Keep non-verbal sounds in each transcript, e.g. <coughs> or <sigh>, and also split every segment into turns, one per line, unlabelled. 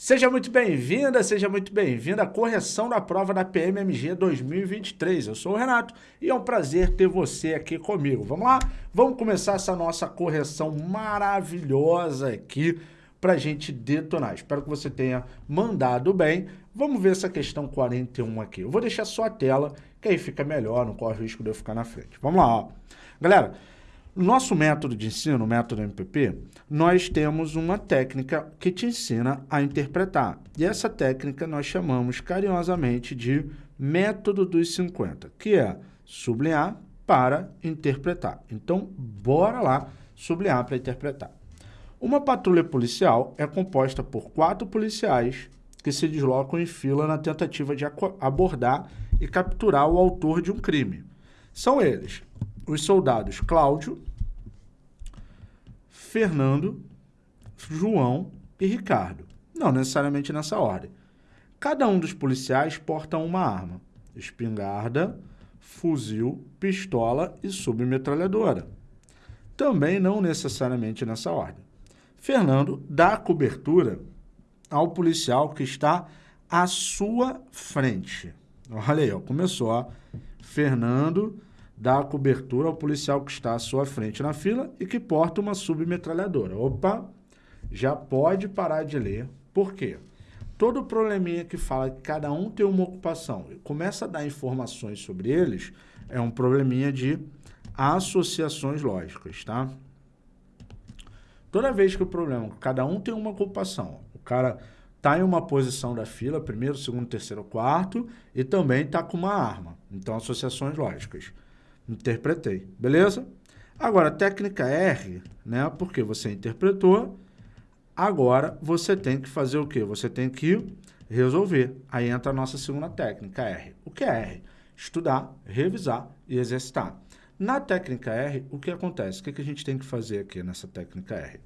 Seja muito bem-vinda, seja muito bem-vinda à correção da prova da PMMG 2023. Eu sou o Renato e é um prazer ter você aqui comigo. Vamos lá? Vamos começar essa nossa correção maravilhosa aqui para a gente detonar. Espero que você tenha mandado bem. Vamos ver essa questão 41 aqui. Eu vou deixar só a tela, que aí fica melhor, não corre o risco de eu ficar na frente. Vamos lá, ó. Galera, nosso método de ensino, o método MPP, nós temos uma técnica que te ensina a interpretar. E essa técnica nós chamamos carinhosamente de método dos 50, que é sublinhar para interpretar. Então, bora lá sublinhar para interpretar. Uma patrulha policial é composta por quatro policiais que se deslocam em fila na tentativa de abordar e capturar o autor de um crime. São eles os soldados Cláudio, Fernando, João e Ricardo. Não necessariamente nessa ordem. Cada um dos policiais porta uma arma, espingarda, fuzil, pistola e submetralhadora. Também não necessariamente nessa ordem. Fernando dá cobertura ao policial que está à sua frente. Olha aí, ó, começou, ó. Fernando dá cobertura ao policial que está à sua frente na fila e que porta uma submetralhadora. Opa, já pode parar de ler. Por quê? Todo probleminha que fala que cada um tem uma ocupação e começa a dar informações sobre eles, é um probleminha de associações lógicas, tá? Toda vez que o problema, cada um tem uma ocupação, o cara está em uma posição da fila, primeiro, segundo, terceiro, quarto, e também está com uma arma. Então, associações lógicas. Interpretei, beleza? Agora, técnica R, né? Porque você interpretou, agora você tem que fazer o quê? Você tem que resolver. Aí entra a nossa segunda técnica, R. O que é R? Estudar, revisar e exercitar. Na técnica R, o que acontece? O que, que a gente tem que fazer aqui nessa técnica R?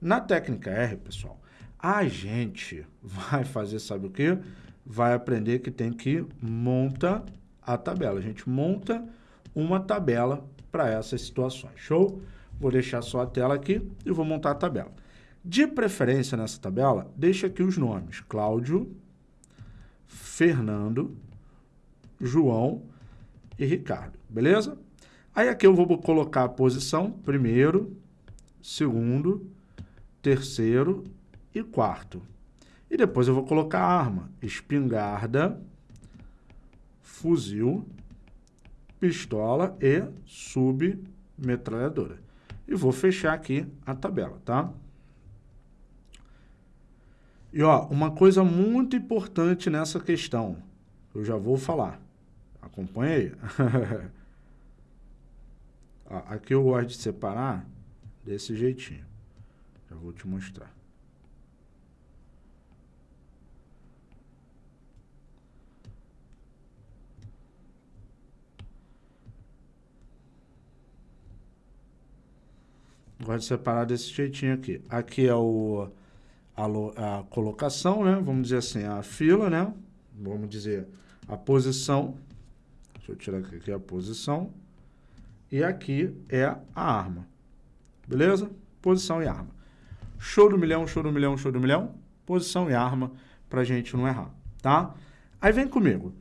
Na técnica R, pessoal, a gente <laughs> vai fazer, sabe o quê? Vai aprender que tem que monta a tabela. A gente monta uma tabela para essas situações. Show? Vou deixar só a tela aqui e vou montar a tabela. De preferência nessa tabela, deixa aqui os nomes. Cláudio, Fernando, João e Ricardo. Beleza? Aí aqui eu vou colocar a posição primeiro, segundo, terceiro e quarto. E depois eu vou colocar a arma, espingarda, fuzil, pistola e submetralhadora. E vou fechar aqui a tabela, tá? E ó, uma coisa muito importante nessa questão, eu já vou falar. Acompanha aí. <laughs> aqui eu gosto de separar desse jeitinho. Já vou te mostrar. Gosto de separar desse jeitinho aqui. Aqui é o, a, a colocação, né? Vamos dizer assim, a fila, né? Vamos dizer a posição. Deixa eu tirar aqui a posição. E aqui é a arma. Beleza? Posição e arma. Show do milhão, show do milhão, show do milhão. Posição e arma pra gente não errar, tá? Aí vem comigo.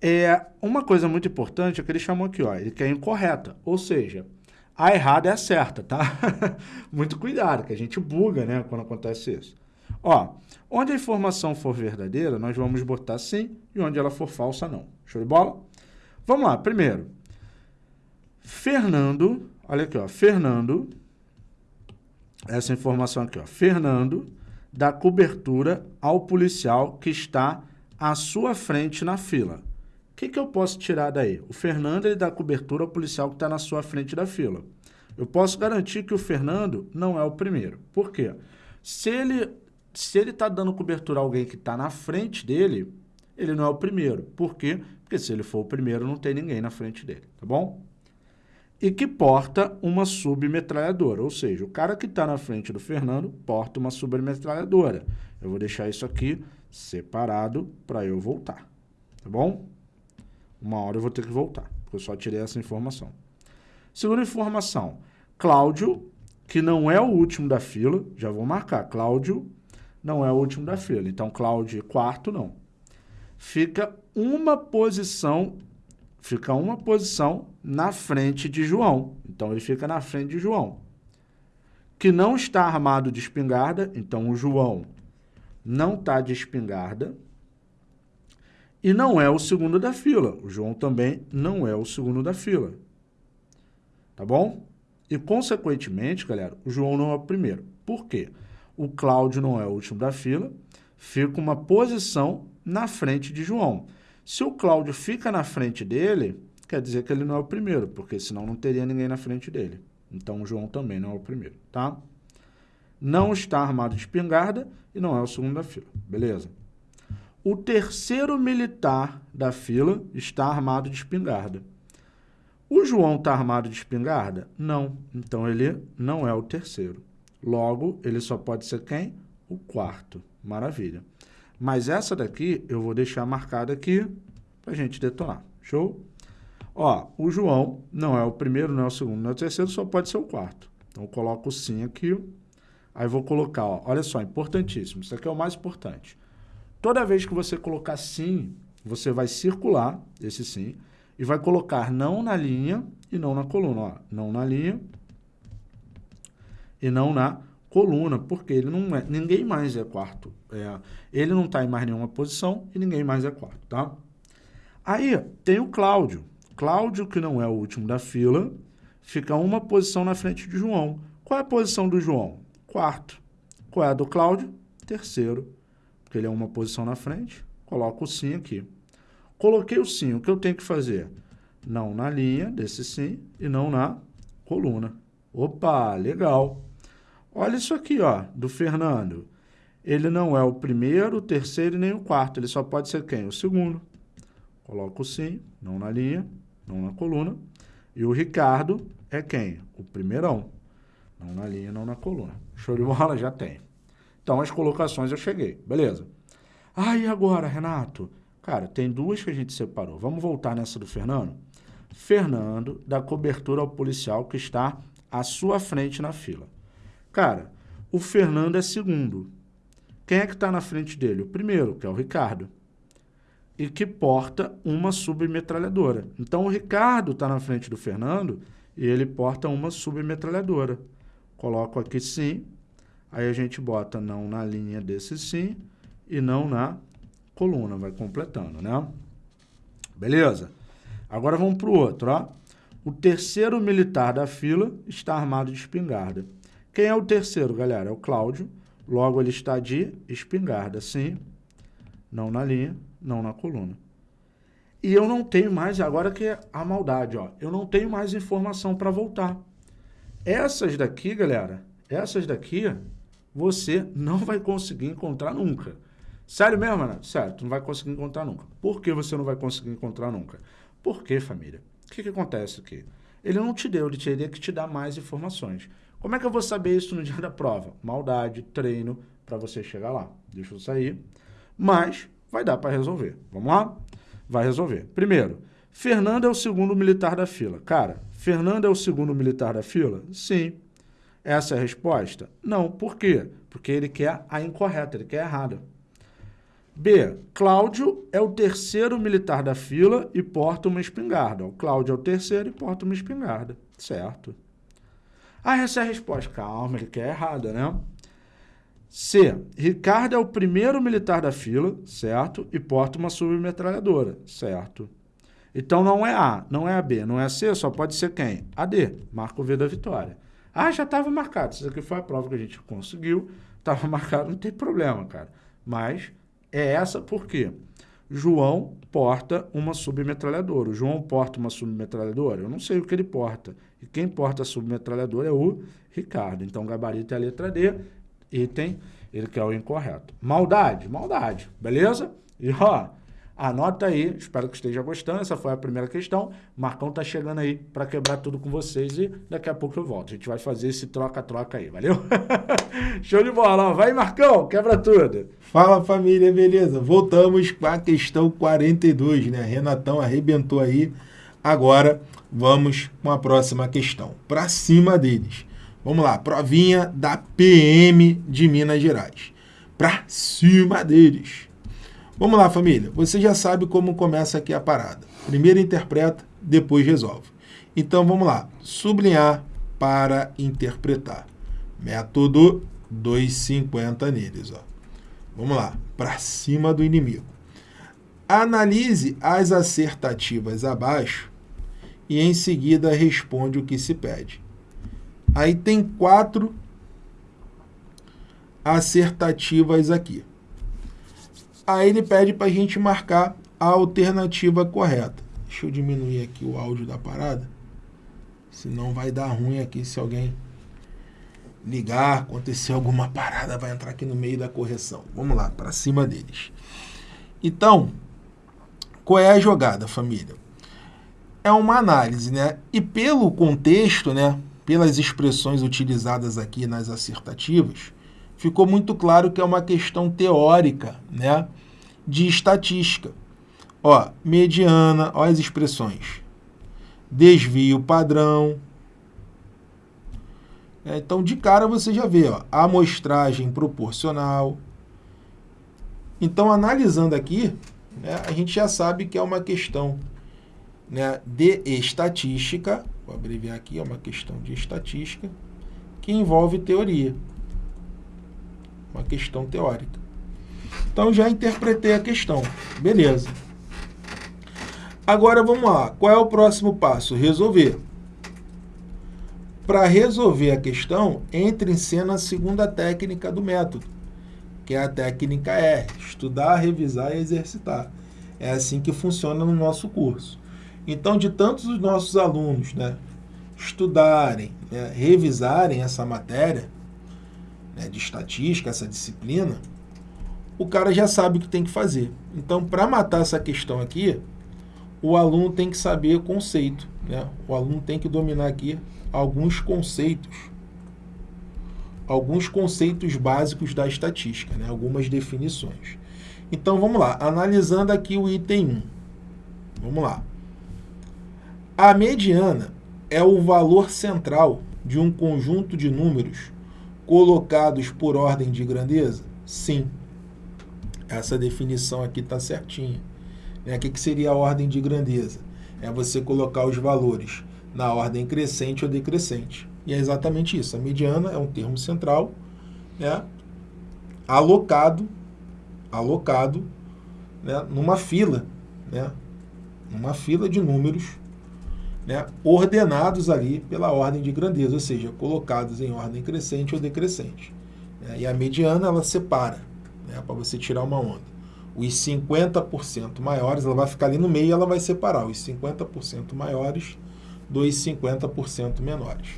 É, uma coisa muito importante é que ele chamou aqui, ó, ele quer incorreta. Ou seja, a errada é a certa, tá? <laughs> Muito cuidado, que a gente buga, né, quando acontece isso. Ó, onde a informação for verdadeira, nós vamos botar sim, e onde ela for falsa, não. Show de bola? Vamos lá, primeiro. Fernando, olha aqui, ó, Fernando, essa informação aqui, ó, Fernando dá cobertura ao policial que está à sua frente na fila que, que eu posso tirar daí? O Fernando ele dá cobertura ao policial que está na sua frente da fila. Eu posso garantir que o Fernando não é o primeiro. Por quê? Se ele se ele está dando cobertura a alguém que está na frente dele, ele não é o primeiro. Por quê? Porque se ele for o primeiro, não tem ninguém na frente dele, tá bom? E que porta uma submetralhadora, ou seja, o cara que está na frente do Fernando porta uma submetralhadora. Eu vou deixar isso aqui separado para eu voltar, tá bom? Uma hora eu vou ter que voltar, porque eu só tirei essa informação. Segunda informação, Cláudio, que não é o último da fila, já vou marcar, Cláudio não é o último da fila. Então, Cláudio quarto, não. Fica uma posição, fica uma posição na frente de João. Então, ele fica na frente de João. Que não está armado de espingarda, então o João não está de espingarda. E não é o segundo da fila. O João também não é o segundo da fila. Tá bom? E, consequentemente, galera, o João não é o primeiro. Por quê? O Cláudio não é o último da fila, fica uma posição na frente de João. Se o Cláudio fica na frente dele, quer dizer que ele não é o primeiro, porque senão não teria ninguém na frente dele. Então, o João também não é o primeiro, tá? Não está armado de espingarda e não é o segundo da fila, beleza? O terceiro militar da fila está armado de espingarda. O João está armado de espingarda? Não. Então, ele não é o terceiro. Logo, ele só pode ser quem? O quarto. Maravilha. Mas essa daqui eu vou deixar marcada aqui para a gente detonar. Show? Ó, o João não é o primeiro, não é o segundo, não é o terceiro, só pode ser o quarto. Então, eu coloco o sim aqui. Aí, vou colocar, ó, olha só, importantíssimo. Isso aqui é o mais importante. Toda vez que você colocar sim, você vai circular esse sim e vai colocar não na linha e não na coluna. Ó, não na linha e não na coluna, porque ele não é, ninguém mais é quarto. É, ele não está em mais nenhuma posição e ninguém mais é quarto, tá? Aí tem o Cláudio. Cláudio, que não é o último da fila, fica uma posição na frente de João. Qual é a posição do João? Quarto. Qual é a do Cláudio? Terceiro porque ele é uma posição na frente, coloco o sim aqui. Coloquei o sim, o que eu tenho que fazer? Não na linha desse sim e não na coluna. Opa, legal. Olha isso aqui, ó, do Fernando. Ele não é o primeiro, o terceiro e nem o quarto. Ele só pode ser quem? O segundo. Coloco o sim, não na linha, não na coluna. E o Ricardo é quem? O primeirão. Não na linha, não na coluna. Show de bola? Já tem. Então, as colocações eu cheguei. Beleza. Ah, e agora, Renato? Cara, tem duas que a gente separou. Vamos voltar nessa do Fernando? Fernando dá cobertura ao policial que está à sua frente na fila. Cara, o Fernando é segundo. Quem é que está na frente dele? O primeiro, que é o Ricardo. E que porta uma submetralhadora. Então, o Ricardo está na frente do Fernando e ele porta uma submetralhadora. Coloco aqui sim, Aí a gente bota não na linha desse sim e não na coluna, vai completando, né? Beleza? Agora vamos para o outro, ó. O terceiro militar da fila está armado de espingarda. Quem é o terceiro, galera? É o Cláudio. Logo, ele está de espingarda, sim. Não na linha, não na coluna. E eu não tenho mais, agora que é a maldade, ó. Eu não tenho mais informação para voltar. Essas daqui, galera, essas daqui você não vai conseguir encontrar nunca. Sério mesmo, Renato? Sério, tu não vai conseguir encontrar nunca. Por que você não vai conseguir encontrar nunca? Por quê, família? O que, que acontece aqui? Ele não te deu, ele teria que te dar mais informações. Como é que eu vou saber isso no <laughs> dia da prova? Maldade, treino, para você chegar lá. Deixa eu sair. Mas vai dar para resolver. Vamos lá? Vai resolver. Primeiro, Fernando é o segundo militar da fila. Cara, Fernando é o segundo militar da fila? Sim. Essa é a resposta? Não. Por quê? Porque ele quer a incorreta, ele quer a errada. B. Cláudio é o terceiro militar da fila e porta uma espingarda. O Cláudio é o terceiro e porta uma espingarda. Certo. Ah, essa é a resposta. Calma, ele quer a errada, né? C. Ricardo é o primeiro militar da fila, certo? E porta uma submetralhadora, certo? Então não é A, não é a B, não é a C, só pode ser quem? A D. Marca o V da vitória. Ah, já estava marcado. Isso aqui foi a prova que a gente conseguiu. Estava <laughs> marcado, não tem problema, cara. Mas é essa porque João porta uma submetralhadora. O João porta uma submetralhadora? Eu não sei o que ele porta. E quem porta a submetralhadora é o Ricardo. Então, gabarito é a letra D, item, ele quer o incorreto. Maldade? Maldade, beleza? E ó, Anota aí, espero que esteja gostando. Essa foi a primeira questão. Marcão tá chegando aí para quebrar tudo com vocês e daqui a pouco eu volto. A gente vai fazer esse troca-troca aí, valeu? <laughs> Show de bola, vai Marcão, quebra tudo.
Fala família, beleza? Voltamos com a questão 42, né? Renatão arrebentou aí. Agora vamos com a próxima questão. Para cima deles. Vamos lá, provinha da PM de Minas Gerais. para cima deles. Vamos lá, família. Você já sabe como começa aqui a parada. Primeiro interpreta, depois resolve. Então vamos lá. Sublinhar para interpretar. Método 250 neles. Ó. Vamos lá. Para cima do inimigo. Analise as acertativas abaixo e em seguida responde o que se pede. Aí tem quatro acertativas aqui. Aí ele pede para a gente marcar a alternativa correta. Deixa eu diminuir aqui o áudio da parada, senão vai dar ruim aqui se alguém ligar, acontecer alguma parada, vai entrar aqui no meio da correção. Vamos lá, para cima deles. Então, qual é a jogada, família? É uma análise, né? E pelo contexto, né, pelas expressões utilizadas aqui nas assertativas, ficou muito claro que é uma questão teórica, né, de estatística. Ó, mediana, ó as expressões. Desvio padrão. É, então, de cara você já vê, ó, amostragem proporcional. Então, analisando aqui, né, a gente já sabe que é uma questão né, de estatística, vou abreviar aqui, é uma questão de estatística, que envolve teoria. Uma questão teórica. Então já interpretei a questão. Beleza. Agora vamos lá. Qual é o próximo passo? Resolver. Para resolver a questão, entre em cena a segunda técnica do método, que é a técnica R, estudar, revisar e exercitar. É assim que funciona no nosso curso. Então, de tantos os nossos alunos né, estudarem, né, revisarem essa matéria né, de estatística, essa disciplina, o cara já sabe o que tem que fazer. Então, para matar essa questão aqui, o aluno tem que saber conceito. Né? O aluno tem que dominar aqui alguns conceitos. Alguns conceitos básicos da estatística, né? algumas definições. Então, vamos lá. Analisando aqui o item 1. Vamos lá. A mediana é o valor central de um conjunto de números colocados por ordem de grandeza? Sim. Essa definição aqui está certinha. Né? O que, que seria a ordem de grandeza? É você colocar os valores na ordem crescente ou decrescente. E é exatamente isso. A mediana é um termo central né? alocado, alocado né? numa fila, né? numa fila de números né, ordenados ali pela ordem de grandeza, ou seja, colocados em ordem crescente ou decrescente. Né, e a mediana ela separa, né, para você tirar uma onda. Os 50% maiores, ela vai ficar ali no meio e ela vai separar os 50% maiores dos 50% menores.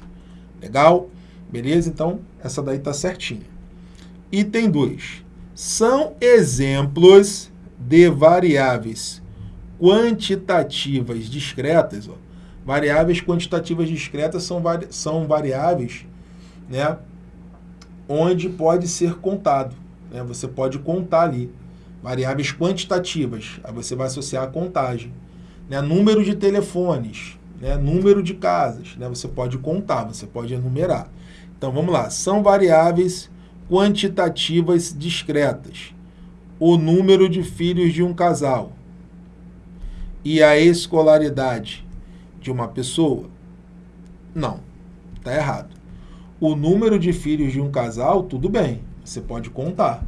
Legal? Beleza? Então, essa daí está certinha. Item 2. São exemplos de variáveis quantitativas discretas, ó, Variáveis quantitativas discretas são, vari são variáveis né, onde pode ser contado. Né? Você pode contar ali. Variáveis quantitativas, aí você vai associar a contagem. Né? Número de telefones, né? número de casas, né? você pode contar, você pode enumerar. Então vamos lá, são variáveis quantitativas discretas. O número de filhos de um casal e a escolaridade de uma pessoa? Não, está errado. O número de filhos de um casal, tudo bem, você pode contar,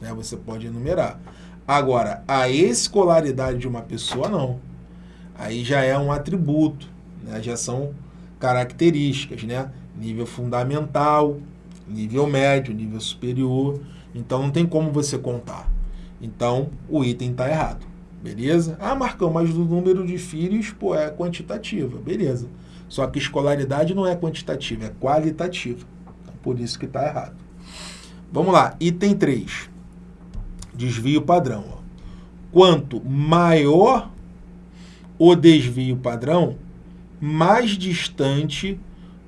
né? você pode enumerar. Agora, a escolaridade de uma pessoa, não. Aí já é um atributo, né? já são características, né? Nível fundamental, nível médio, nível superior. Então, não tem como você contar. Então, o item está errado. Beleza? Ah, Marcão, mas o número de filhos, pô, é quantitativa. Beleza. Só que escolaridade não é quantitativa, é qualitativa. Então, por isso que está errado. Vamos lá, item 3. Desvio padrão. Ó. Quanto maior o desvio padrão, mais distante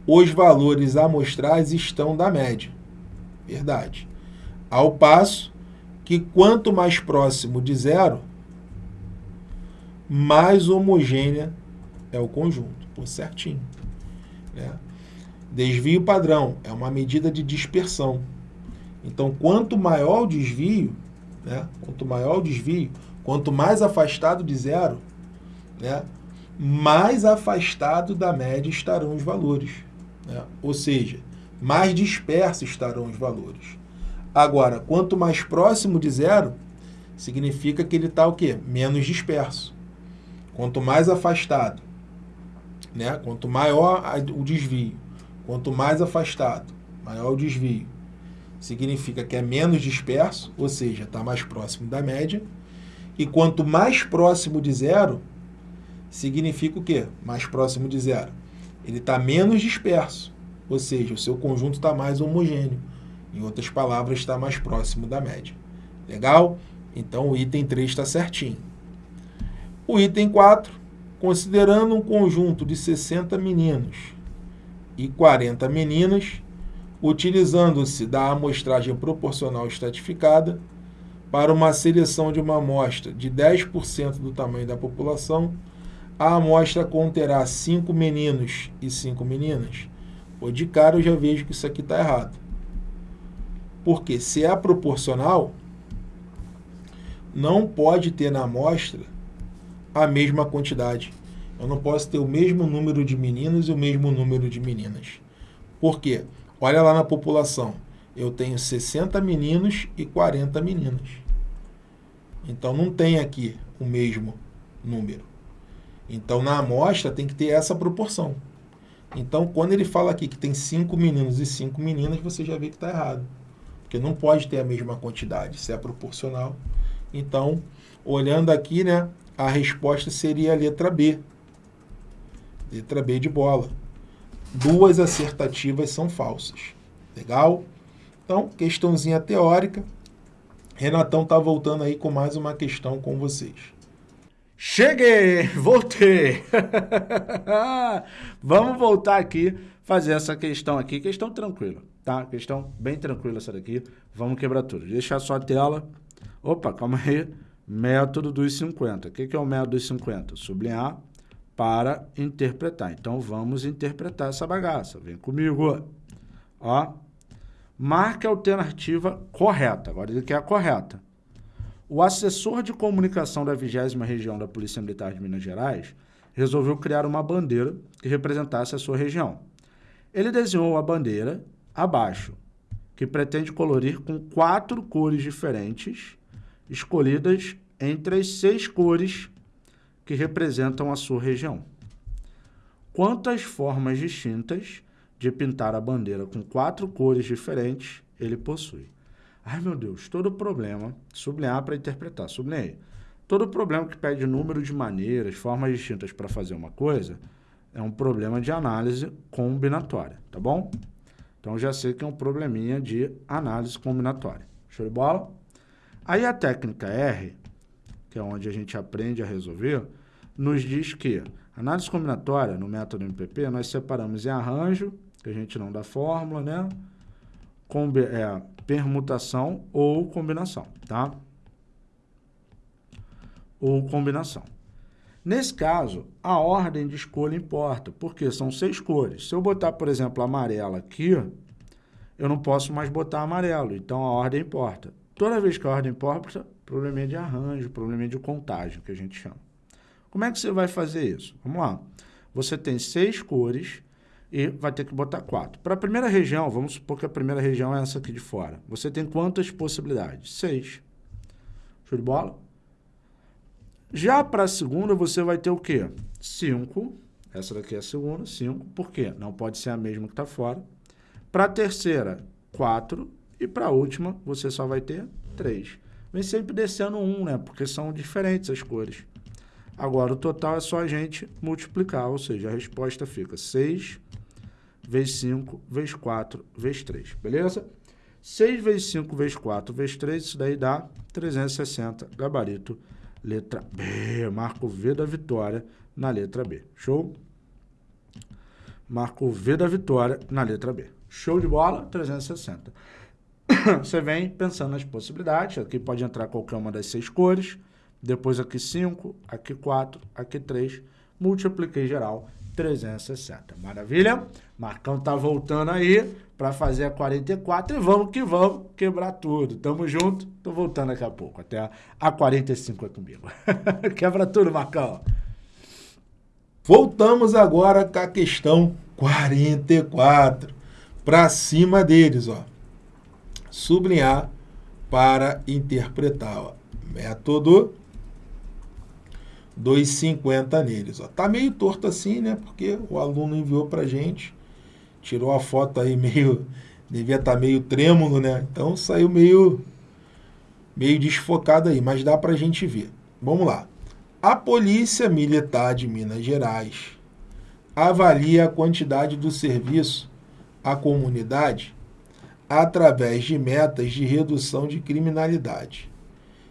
os valores amostrais estão da média. Verdade. Ao passo que quanto mais próximo de zero, mais homogênea é o conjunto. Pô, certinho. Né? Desvio padrão é uma medida de dispersão. Então, quanto maior o desvio, né? quanto maior o desvio, quanto mais afastado de zero, né? mais afastado da média estarão os valores. Né? Ou seja, mais dispersos estarão os valores. Agora, quanto mais próximo de zero, significa que ele está o quê? Menos disperso. Quanto mais afastado, né? quanto maior o desvio, quanto mais afastado, maior o desvio, significa que é menos disperso, ou seja, está mais próximo da média. E quanto mais próximo de zero, significa o quê? Mais próximo de zero. Ele está menos disperso, ou seja, o seu conjunto está mais homogêneo. Em outras palavras, está mais próximo da média. Legal? Então o item 3 está certinho. O item 4, considerando um conjunto de 60 meninos e 40 meninas, utilizando-se da amostragem proporcional estratificada para uma seleção de uma amostra de 10% do tamanho da população, a amostra conterá 5 meninos e 5 meninas. Pô, de cara eu já vejo que isso aqui está errado. Porque se é proporcional, não pode ter na amostra a mesma quantidade. Eu não posso ter o mesmo número de meninos e o mesmo número de meninas. Por quê? Olha lá na população. Eu tenho 60 meninos e 40 meninas. Então não tem aqui o mesmo número. Então na amostra tem que ter essa proporção. Então quando ele fala aqui que tem 5 meninos e 5 meninas, você já vê que está errado. Porque não pode ter a mesma quantidade, se é proporcional. Então, olhando aqui, né, a resposta seria a letra B. Letra B de bola duas acertativas são falsas. Legal? Então, questãozinha teórica. Renatão está voltando aí com mais uma questão com vocês.
Cheguei! <laughs> Voltei! <laughs> Vamos voltar aqui, fazer essa questão aqui. Questão tranquila, tá? Questão bem tranquila essa daqui. Vamos quebrar tudo. Deixar só a tela. Opa, calma aí. Método dos 50. O que, é o método dos 50? Sublinhar para interpretar. Então, vamos interpretar essa bagaça. Vem comigo. Ó. Marque a alternativa correta. Agora ele quer a correta. O assessor de comunicação da 20 Região da Polícia Militar de Minas Gerais resolveu criar uma bandeira que representasse a sua região. Ele desenhou a bandeira abaixo, que pretende colorir com quatro cores diferentes, escolhidas entre as seis cores que representam a sua região. Quantas formas distintas de pintar a bandeira com quatro cores diferentes ele possui? Ai, meu Deus, todo problema, sublinhar para interpretar, sublinhei. Todo problema que pede número de maneiras, formas distintas para fazer uma coisa, é um problema de análise combinatória, tá bom? Então, já sei que é um probleminha de análise combinatória. Show de bola? Aí a técnica R que é onde a gente aprende a resolver, nos diz que análise combinatória, no método MPP, nós separamos em arranjo, que a gente não dá fórmula, né? Combi é, permutação ou combinação, tá? Ou combinação. Nesse caso, a ordem de escolha importa, porque são seis cores. Se eu botar, por exemplo, amarela aqui, eu não posso mais botar amarelo, então a ordem importa. Toda vez que a ordem importa, probleminha de arranjo, probleminha de contagem, que a gente chama. Como é que você vai fazer isso? Vamos lá. Você tem seis cores e vai ter que botar quatro. Para a primeira região, vamos supor que a primeira região é essa aqui de fora. Você tem quantas possibilidades? Seis. Show de bola? Já para a segunda, você vai ter o quê? Cinco. Essa daqui é a segunda, cinco. Por quê? Não pode ser a mesma que está fora. Para a terceira, quatro. E para a última, você só vai ter três vem sempre descendo um, né? Porque são diferentes as cores. Agora, o total é só a gente multiplicar, ou seja, a resposta fica 6 vezes 5 vezes 4 vezes 3, beleza? 6 vezes 5 vezes 4 vezes 3, isso daí dá 360, gabarito, letra B. Marco V da vitória na letra B. Show? Marco V da vitória na letra B. Show de bola? 360. <coughs> você vem pensando nas possibilidades. Aqui pode entrar qualquer uma das seis cores. Depois aqui 5, aqui 4, aqui 3. Multipliquei geral. 360. Maravilha? Marcão tá voltando aí para fazer a 44 e vamos que vamos quebrar tudo. Tamo junto. Tô voltando daqui a pouco. Até a, a 45 é comigo. <laughs> Quebra tudo, Marcão.
Voltamos agora com a questão 44. Para cima deles, ó. Sublinhar para interpretar, ó. Método 2,50 neles. Ó. Tá meio torto assim, né? Porque o aluno enviou para gente, tirou a foto aí meio, devia estar tá meio trêmulo, né? Então saiu meio, meio desfocado aí, mas dá para a gente ver. Vamos lá. A Polícia Militar de Minas Gerais avalia a quantidade do serviço à comunidade através de metas de redução de criminalidade,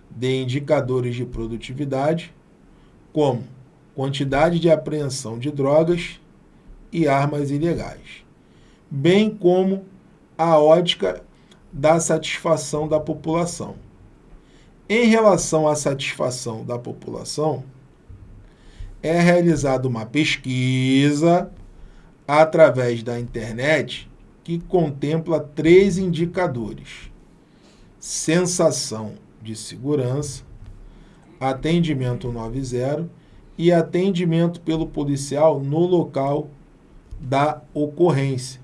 de indicadores de produtividade como quantidade de apreensão de drogas e armas ilegais, bem como a ótica da satisfação da população. Em relação à satisfação da população, é realizada uma pesquisa através da internet que contempla três indicadores: sensação de segurança, atendimento 90 e atendimento pelo policial no local da ocorrência.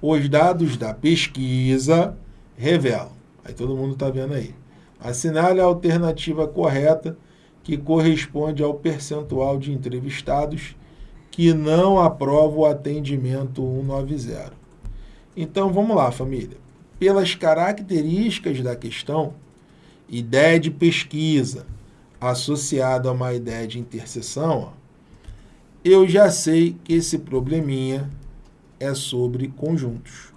Os dados da pesquisa revelam, aí todo mundo está vendo aí, assinale a alternativa correta que corresponde ao percentual de entrevistados que não aprovam o atendimento 190. Então vamos lá, família. Pelas características da questão, ideia de pesquisa, associado a uma ideia de interseção, ó, eu já sei que esse probleminha é sobre conjuntos.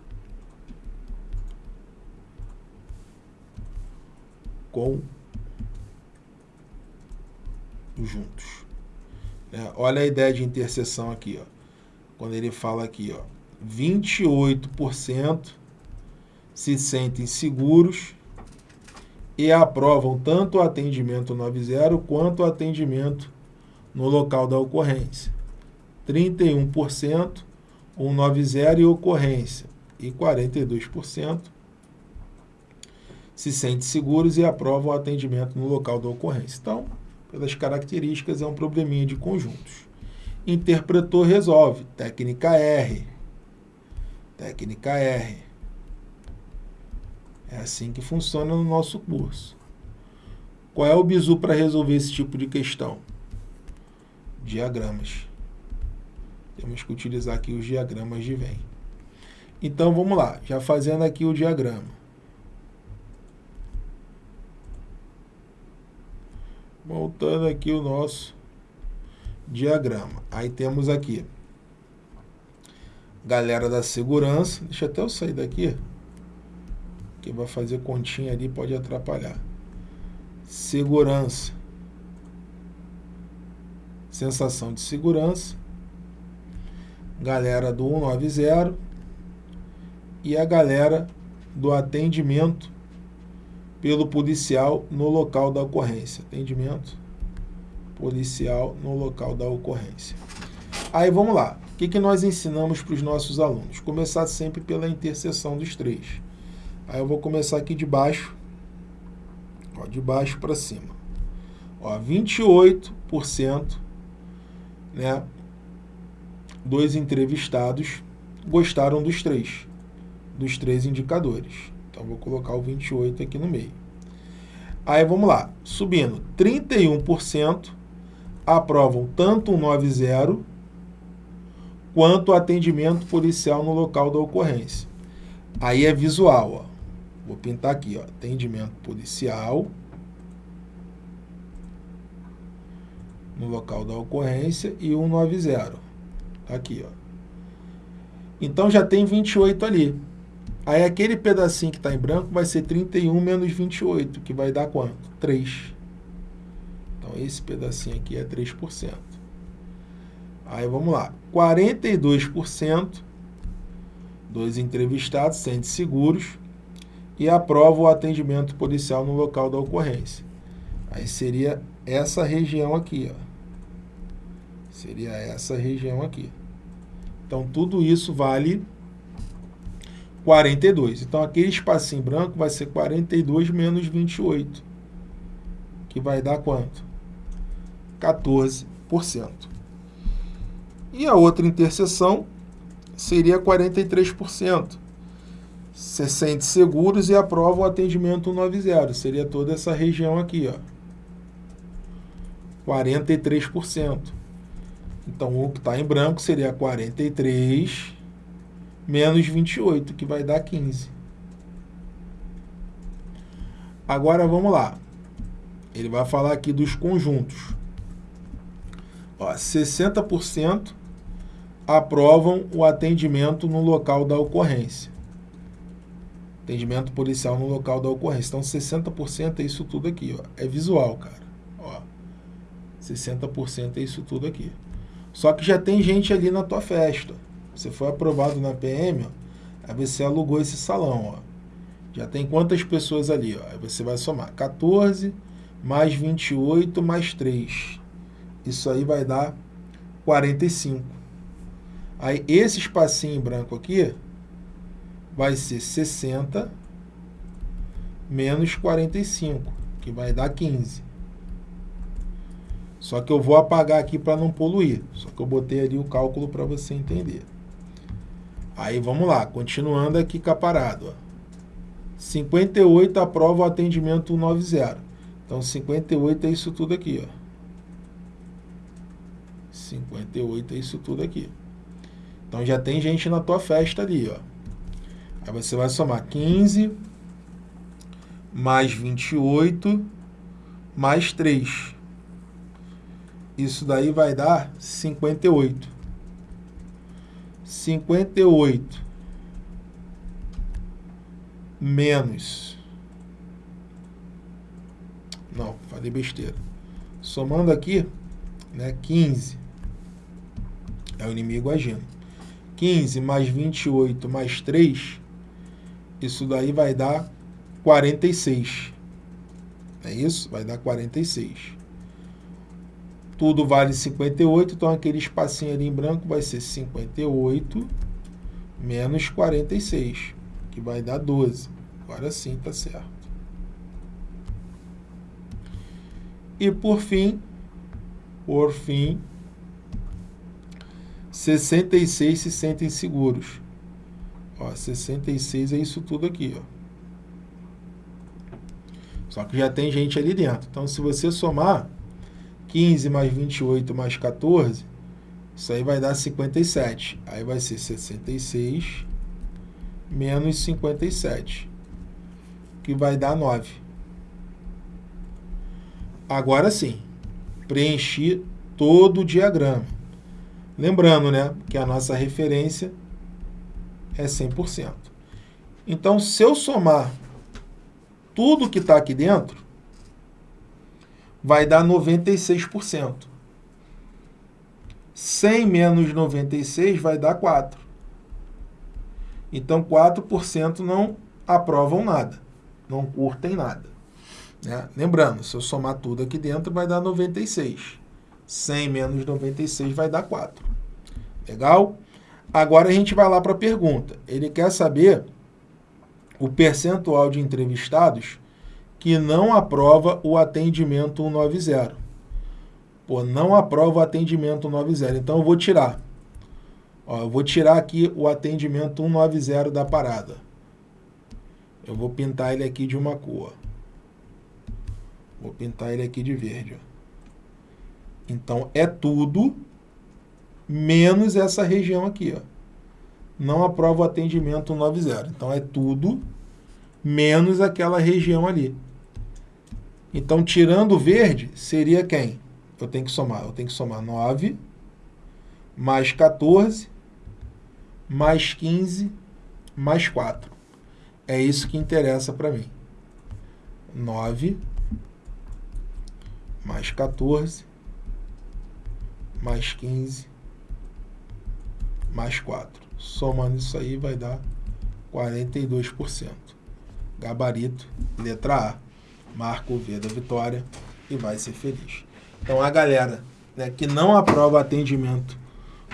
Conjuntos. É, olha a ideia de interseção aqui, ó. Quando ele fala aqui, ó, 28% se sentem seguros e aprovam tanto o atendimento 90 quanto o atendimento no local da ocorrência. 31% 190 e ocorrência e 42% se sentem seguros e aprovam o atendimento no local da ocorrência. Então, pelas características, é um probleminha de conjuntos. Interpretou, resolve. Técnica R. Técnica R. É assim que funciona no nosso curso. Qual é o bizu para resolver esse tipo de questão? Diagramas. Temos que utilizar aqui os diagramas de Venn. Então, vamos lá. Já fazendo aqui o diagrama. Voltando aqui o nosso diagrama. Aí temos aqui galera da segurança. Deixa até eu sair daqui que vai fazer continha ali pode atrapalhar. Segurança. Sensação de segurança. Galera do 190 e a galera do atendimento pelo policial no local da ocorrência. Atendimento policial no local da ocorrência. Aí vamos lá. Que, que nós ensinamos para os nossos alunos? Começar sempre pela interseção dos três. Aí eu vou começar aqui de baixo, ó, de baixo para cima. Ó, 28% né, dos entrevistados gostaram dos três, dos três indicadores. Então, vou colocar o 28 aqui no meio. Aí, vamos lá. Subindo, 31% aprovam tanto o 90 quanto o atendimento policial no local da ocorrência. Aí é visual, ó. Vou pintar aqui, ó, atendimento policial no local da ocorrência e 190. Tá aqui, ó. Então já tem 28 ali. Aí aquele pedacinho que está em branco vai ser 31 menos 28, que vai dar quanto? 3. Então esse pedacinho aqui é 3%. Aí vamos lá. 42% dos entrevistados sentem seguros e aprova o atendimento policial no local da ocorrência. Aí seria essa região aqui, ó. Seria essa região aqui. Então, tudo isso vale 42. Então, aquele espacinho branco vai ser 42 menos 28, que vai dar quanto? 14%. E a outra interseção seria 43%. Se sente seguros e aprova o atendimento 190. Seria toda essa região aqui, ó. 43%. Então, o que está em branco seria 43 menos 28, que vai dar 15. Agora, vamos lá. Ele vai falar aqui dos conjuntos. Ó, 60% aprovam o atendimento no local da ocorrência. Atendimento policial no local da ocorrência. Então, 60% é isso tudo aqui. Ó. É visual, cara. Ó, 60% é isso tudo aqui. Só que já tem gente ali na tua festa. Você foi aprovado na PM, ó, aí você alugou esse salão. Ó. Já tem quantas pessoas ali? Ó? Aí você vai somar 14 mais 28 mais 3. Isso aí vai dar 45. Aí esse espacinho em branco aqui vai ser 60 menos 45, que vai dar 15. Só que eu vou apagar aqui para não poluir. Só que eu botei ali o cálculo para você entender. Aí vamos lá, continuando aqui parada. Ó. 58 aprova o atendimento 190. Então 58 é isso tudo aqui, ó. 58 é isso tudo aqui. Então já tem gente na tua festa ali, ó. Aí você vai somar 15 mais 28 mais 3. Isso daí vai dar 58. 58 menos. Não, falei besteira. Somando aqui, né, 15 é o inimigo agindo. 15 mais 28 mais 3, isso daí vai dar 46. É isso? Vai dar 46. Tudo vale 58, então aquele espacinho ali em branco vai ser 58 menos 46, que vai dar 12. Agora sim está certo. E por fim, por fim, 66 se sentem seguros. Ó, 66 é isso tudo aqui, ó. Só que já tem gente ali dentro. Então, se você somar 15 mais 28 mais 14, isso aí vai dar 57. Aí vai ser 66 menos 57, que vai dar 9. Agora sim, preenchi todo o diagrama. Lembrando, né, que a nossa referência é 100%. Então, se eu somar tudo que está aqui dentro, vai dar 96%. 100 menos 96 vai dar 4. Então, 4% não aprovam nada, não curtem nada. Né? Lembrando, se eu somar tudo aqui dentro, vai dar 96. 100 menos 96 vai dar 4. Legal? Agora a gente vai lá para a pergunta. Ele quer saber o percentual de entrevistados que não aprova o atendimento 190. Pô, não aprova o atendimento 190. Então eu vou tirar. Ó, eu vou tirar aqui o atendimento 190 da parada. Eu vou pintar ele aqui de uma cor. Vou pintar ele aqui de verde. Ó. Então, é tudo menos essa região aqui. Ó. Não aprova o atendimento 90. Então, é tudo menos aquela região ali. Então, tirando o verde, seria quem? Eu tenho que somar. Eu tenho que somar 9 mais 14 mais 15 mais 4. É isso que interessa para mim. 9 mais 14 mais 15, mais 4. Somando isso aí vai dar 42%. Gabarito, letra A. Marca o V da vitória e vai ser feliz. Então a galera né, que não aprova atendimento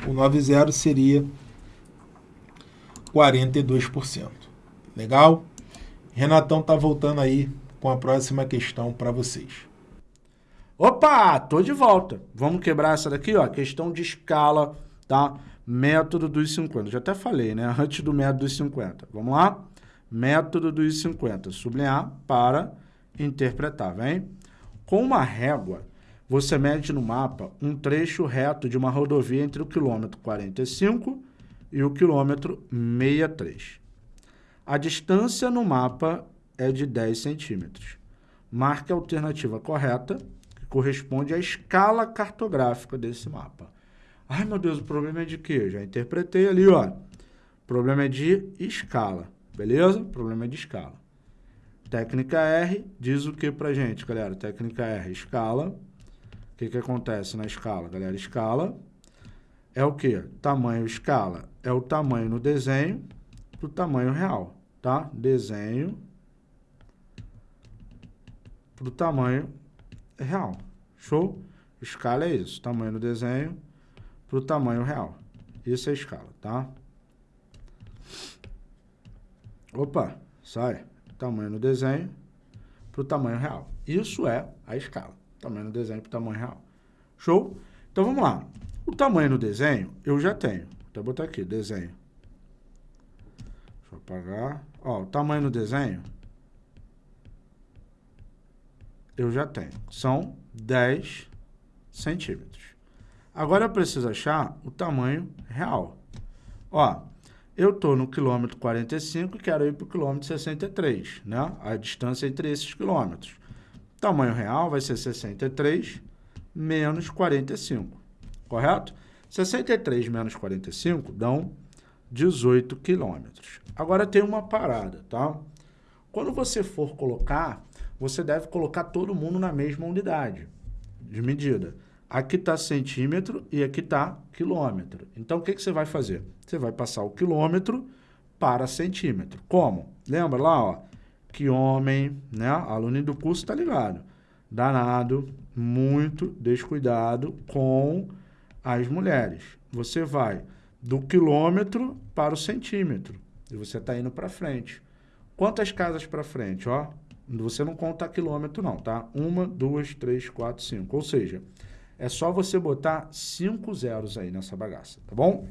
190 seria 42%. Legal? Renatão tá voltando aí com a próxima questão para vocês.
Opa, tô de volta. Vamos quebrar essa daqui, ó, questão de escala, tá? Método dos 50. Já até falei, né? <laughs> Antes do método dos 50. Vamos lá? Método dos 50. Sublinhar para interpretar, vem? Com uma régua, você mede no mapa um trecho reto de uma rodovia entre o quilômetro 45 e o quilômetro 63. A distância no mapa é de 10 centímetros. Marque a alternativa correta, que corresponde à escala cartográfica desse mapa. Ai, meu Deus, o problema é de quê? Já interpretei ali, ó. O problema é de escala, beleza? O problema é de escala. Técnica R diz o que pra gente, galera? Técnica R, escala. O que que acontece na escala, galera? Escala é o que? Tamanho escala é o tamanho no desenho do tamanho real, tá? Desenho para o tamanho real. Show? Escala é isso, tamanho no desenho para o tamanho real. Isso é escala, tá? Opa, sai. Tamanho no desenho para o tamanho real. Isso é a escala. Tamanho no desenho para o tamanho real. Show? Então, vamos lá. O tamanho no desenho, eu já tenho. Vou botar aqui, desenho. Deixa eu apagar. Ó, o tamanho no desenho, eu já tenho. São 10 centímetros. Agora eu preciso achar o tamanho real. Ó, eu estou no quilômetro 45 e quero ir para o quilômetro 63, né? A distância entre esses quilômetros. Tamanho real vai ser 63 menos 45, correto? 63 menos 45 dão 18 quilômetros. Agora tem uma parada, tá? Quando você for colocar, você deve colocar todo mundo na mesma unidade de medida. Aqui está centímetro e aqui está quilômetro. Então, o que, que você vai fazer? Você vai passar o quilômetro para centímetro. Como? Lembra lá, ó, que homem, né? Aluno do curso está ligado. Danado, muito descuidado com as mulheres. Você vai do quilômetro para o centímetro e você está indo para frente. Quantas casas para frente? Ó, você não conta quilômetro não, tá? Uma, duas, três, quatro, cinco. Ou seja, é só você botar cinco zeros aí nessa bagaça, tá bom?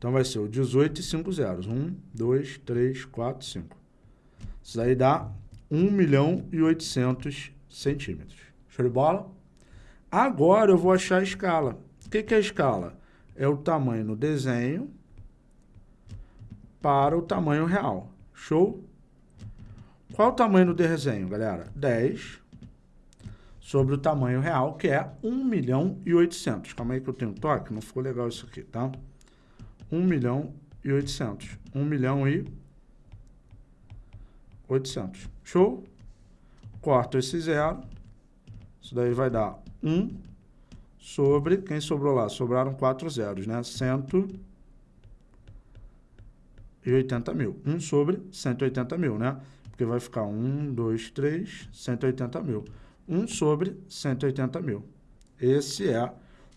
Então vai ser o 18 e 5 zeros. 1, 2, 3, 4, 5. Isso daí dá 1 milhão e 800 centímetros. Show de bola? Agora eu vou achar a escala. O que, que é a escala? É o tamanho no desenho para o tamanho real. Show? Qual o tamanho no desenho, galera? 10 sobre o tamanho real, que é 1 milhão e 800. Calma aí que eu tenho toque, não ficou legal isso aqui, tá? 1 milhão e 800. 1 milhão e 800. Show? Corto esse zero. Isso daí vai dar 1 sobre, quem sobrou lá? Sobraram 4 zeros, né? 180 mil. 1 sobre 180 mil, né? Porque vai ficar 1, 2, 3, 180 mil. 1 sobre 180 mil. Esse é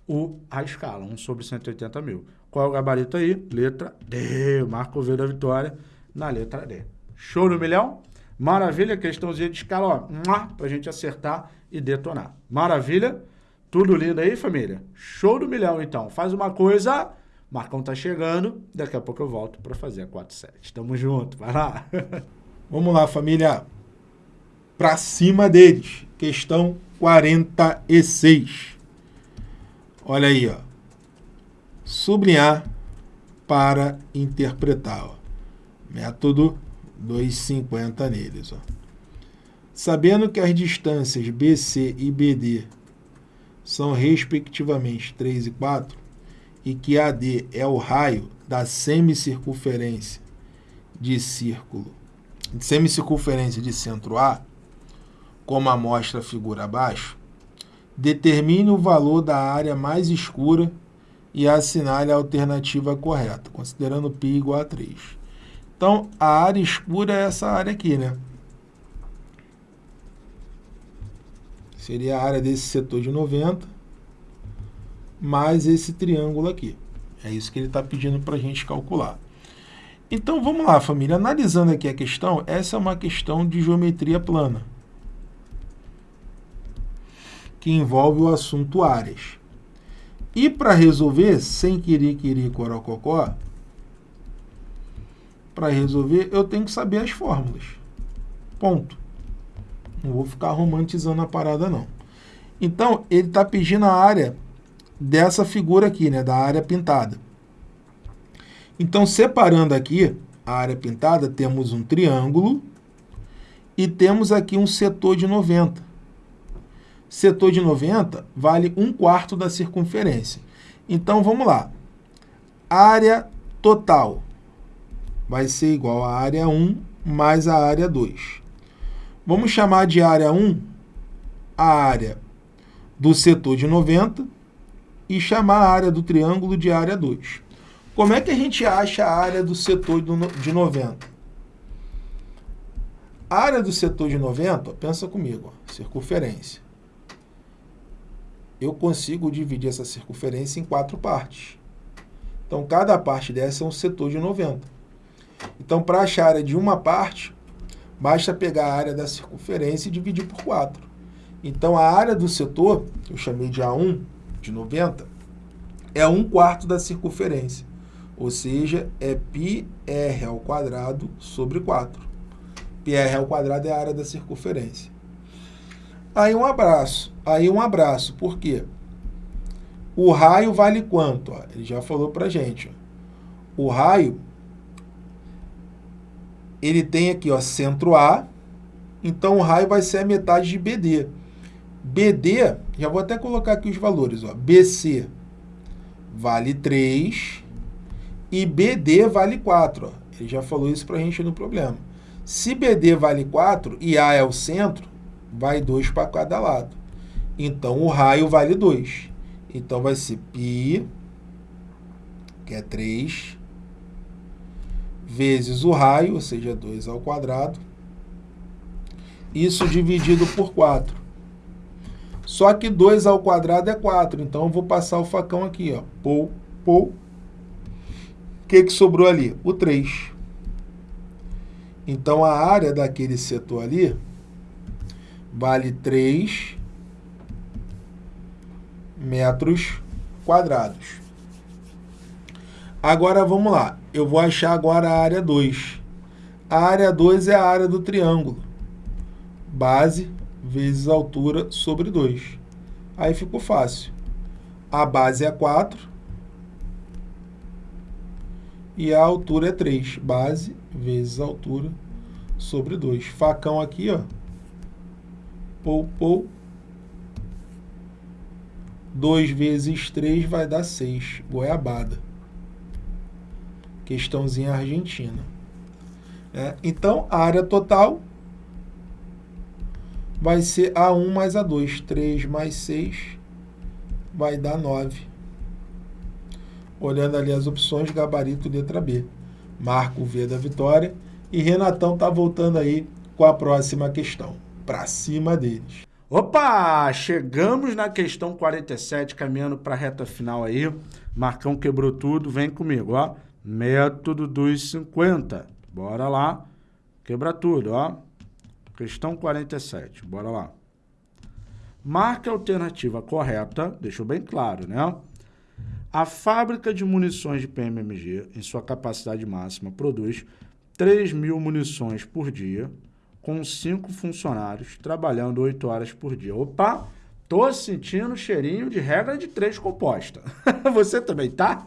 o, a escala, 1 sobre 180 mil. Qual é o gabarito aí? Letra D. Marco V da vitória na letra D. Show no milhão? Maravilha, questãozinha de escala, ó, pra gente acertar e detonar. Maravilha? Tudo lindo aí, família? Show do milhão, então. Faz uma coisa, Marcão tá chegando, daqui a pouco eu volto para fazer a 47. Tamo junto, vai lá. <laughs>
Vamos lá, família. Pra cima deles. Questão 46. Olha aí, ó. Sublinhar para interpretar. Ó. Método 250 neles. Ó. Sabendo que as distâncias BC e BD são respectivamente 3 e 4, e que AD é o raio da semicircunferência de círculo, semicircunferência de centro A, como a mostra a figura abaixo, determine o valor da área mais escura e assinale a alternativa correta, considerando π igual a 3. Então, a área escura é essa área aqui, né? Seria a área desse setor de 90, mais esse triângulo aqui. É isso que ele está pedindo para a gente calcular. Então, vamos lá, família. Analisando aqui a questão, essa é uma questão de geometria plana, que envolve o assunto áreas. E para resolver, sem querer, querer, corococó, para resolver, eu tenho que saber as fórmulas. Ponto. Não vou ficar romantizando a parada, não. Então, ele está pedindo a área dessa figura aqui, né, da área pintada. Então, separando aqui a área pintada, temos um triângulo e temos aqui um setor de 90. Setor de 90 vale 1 quarto da circunferência. Então, vamos lá. Área total vai ser igual a área 1 mais a área 2. Vamos chamar de área 1 a área do setor de 90 e chamar a área do triângulo de área 2. Como é que a gente acha a área do setor de 90? A área do setor de 90, pensa comigo, circunferência. Eu consigo dividir essa circunferência em quatro partes. Então, cada parte dessa é um setor de 90. Então, para achar a área de uma parte, basta pegar a área da circunferência e dividir por 4. Então, a área do setor, que eu chamei de A1, de 90, é 1 quarto da circunferência. Ou seja, é πr ao quadrado sobre 4. πr ao quadrado é a área da circunferência. Aí um abraço. Aí um abraço. Por quê? O raio vale quanto? Ele já falou para gente. O raio ele tem aqui, ó, centro A, então o raio vai ser a metade de BD. BD, já vou até colocar aqui os valores, ó, BC vale 3 e BD vale 4. Ó. Ele já falou isso para a gente no problema. Se BD vale 4 e A é o centro, vai 2 para cada lado. Então, o raio vale 2. Então, vai ser π, que é 3, vezes o raio, ou seja, 2 ao quadrado, isso dividido por 4. Só que 2 ao quadrado é 4, então eu vou passar o facão aqui, ó. Pou, pou. Que, que sobrou ali? O 3. Então, a área daquele setor ali vale 3 metros quadrados. Agora, vamos lá. Eu vou achar agora a área 2. A área 2 é a área do triângulo. Base vezes altura sobre 2. Aí ficou fácil. A base é 4 e a altura é 3. Base vezes altura sobre 2. Facão aqui, ó. Pou, pou. 2 vezes 3 vai dar 6. Goiabada questãozinha argentina. É, então, a área total vai ser A1 mais A2. 3 mais 6 vai dar 9. Olhando ali as opções, gabarito letra B. Marco o V da vitória. E Renatão está voltando aí com a próxima questão. Para cima deles.
Opa! Chegamos na questão 47, caminhando para a reta final aí. Marcão quebrou tudo, vem comigo, ó. Método dos 50. Bora lá. Quebra tudo, ó. Questão 47. Bora lá. Marque a alternativa correta, deixou bem claro, né? A fábrica de munições de PMMG, em sua capacidade máxima, produz 3 mil munições por dia, com 5 funcionários, trabalhando 8 horas por dia. Opa! Tô sentindo cheirinho de regra de 3 composta. <laughs> Você também tá?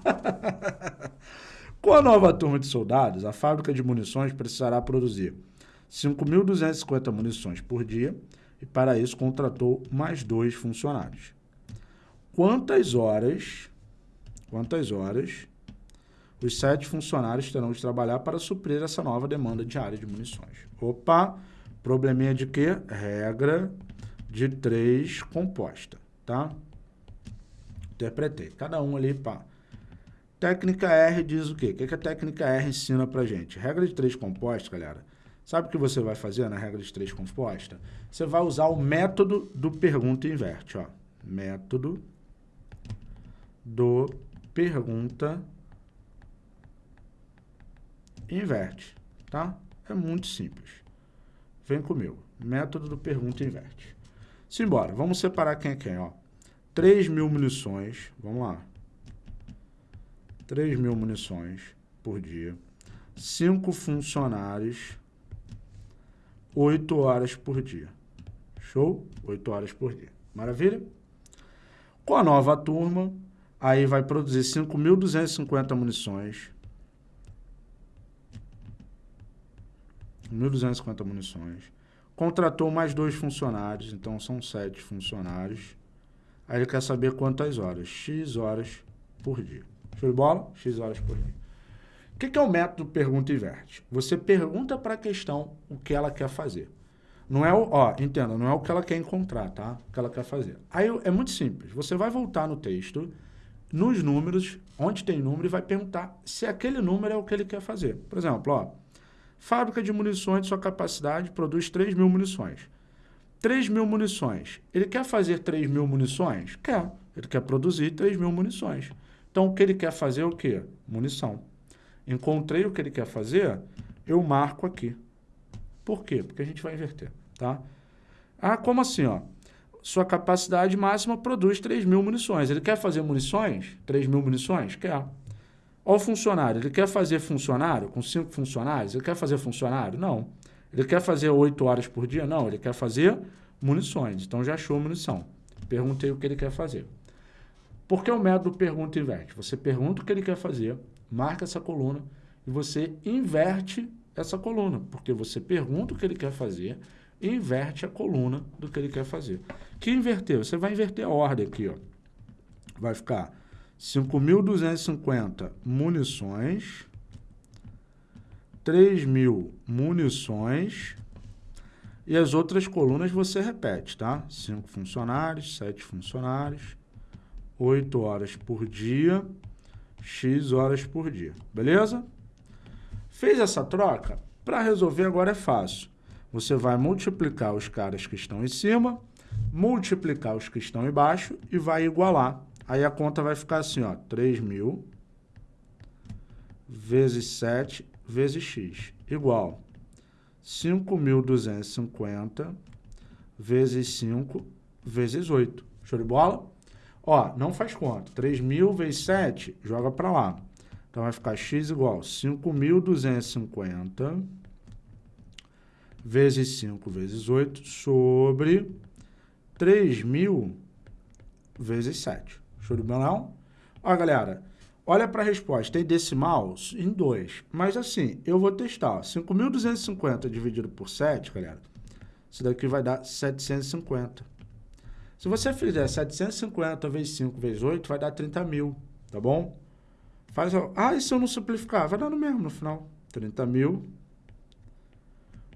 <laughs> Com a nova turma de soldados, a fábrica de munições precisará produzir 5.250 munições por dia e, para isso, contratou mais dois funcionários. Quantas horas, quantas horas os sete funcionários terão de trabalhar para suprir essa nova demanda diária de munições? Opa, probleminha de quê? Regra de três composta, tá? Interpretei. Cada um ali, pá. Técnica R diz o quê? O que, a técnica R ensina pra gente? Regra de três compostas, galera. Sabe o que você vai fazer na regra de três composta? Você vai usar o método do pergunta inverte, ó. Método do pergunta inverte, tá? É muito simples. Vem comigo. Método do pergunta inverte. Simbora. Vamos separar quem é quem, ó. 3 mil munições. Vamos lá. 3 mil munições por dia. 5 funcionários. 8 horas por dia. Show? 8 horas por dia. Maravilha? Com a nova turma, aí vai produzir 5.250 munições. 1.250 munições. Contratou mais dois funcionários, então são sete funcionários. Aí ele quer saber quantas horas. X horas por dia. Show de bola? X horas por dia. O que, que é o método pergunta e inverte? Você pergunta para a questão o que ela quer fazer. Não é o, ó, entenda, não é o que ela quer encontrar, tá? O que ela quer fazer. Aí é muito simples. Você vai voltar no texto, nos números, onde tem número, e vai perguntar se aquele número é o que ele quer fazer. Por exemplo, ó, fábrica de munições de sua capacidade produz 3 mil munições. 3 mil munições. Ele quer fazer 3 mil munições? Quer. Ele quer produzir 3 mil munições. Então, o que ele quer fazer é o quê? Munição. Encontrei o que ele quer fazer, eu marco aqui. Por quê? Porque a gente vai inverter, tá? Ah, como assim, ó? Sua capacidade máxima produz 3 mil munições. Ele quer fazer munições? 3 mil munições? Quer. Olha o funcionário. Ele quer fazer funcionário com 5 funcionários? Ele quer fazer funcionário? Não. Ele quer fazer 8 horas por dia? Não. Ele quer fazer munições. Então, já achou munição. Perguntei o que ele quer fazer. Por que o método pergunta e inverte? Você pergunta o que ele quer fazer, marca essa coluna e você inverte essa coluna, porque você pergunta o que ele quer fazer inverte a coluna do que ele quer fazer. Que inverter? Você vai inverter a ordem aqui, ó. Vai ficar 5.250 munições, 3.000 munições e as outras colunas você repete, tá? 5 funcionários, 7 funcionários, 8 horas por dia, X horas por dia, beleza? Fez essa troca? Para resolver agora é fácil. Você vai multiplicar os caras que estão em cima, multiplicar os que estão embaixo e vai igualar. Aí a conta vai ficar assim, ó, 3 mil vezes 7 vezes x, igual 5.250 vezes 5 vezes 8. Show de bola? Ó, não faz conta. 3 mil vezes 7, joga para lá. Então, vai ficar x igual a 5.250 vezes 5 vezes 8 sobre 3.000 vezes 7. Show de bola, Ó, galera, olha para a resposta. Tem decimal em 2. Mas assim, eu vou testar. 5.250 dividido por 7, galera, isso daqui vai dar 750. Se você fizer 750 vezes 5 vezes 8, vai dar 30 mil, tá bom? Faz, ah, e se eu não simplificar? Vai dar no mesmo no final. 30 mil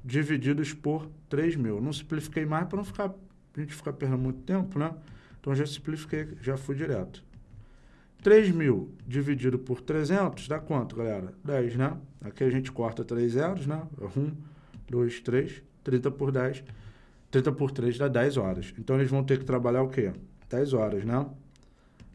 divididos por 3 mil. Não simplifiquei mais para não ficar, a gente ficar perdendo muito tempo, né? Então, já simplifiquei, já fui direto. 3 mil dividido por 300 dá quanto, galera? 10, né? Aqui a gente corta 3 zeros, né? 1, 2, 3, 30 por 10. 30 por 3 dá 10 horas. Então, eles vão ter que trabalhar o quê? 10 horas, né?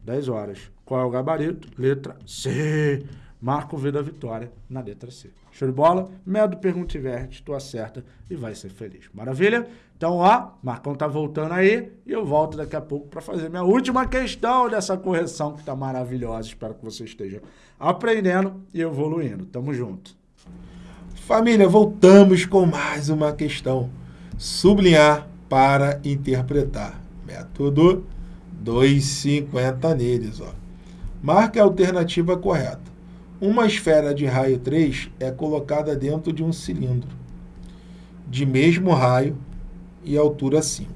10 horas. Qual é o gabarito? Letra C. Marca o V da vitória na letra C. Show de bola? Medo, pergunta e verte, tu acerta e vai ser feliz. Maravilha? Então, ó, Marcão tá voltando aí e eu volto daqui a pouco para fazer minha última questão dessa correção que tá maravilhosa. Espero que você esteja aprendendo e evoluindo. Tamo junto.
Família, voltamos com mais uma questão. Sublinhar para interpretar. Método 2,50 neles, ó. Marque a alternativa correta. Uma esfera de raio 3 é colocada dentro de um cilindro de mesmo raio e altura 5.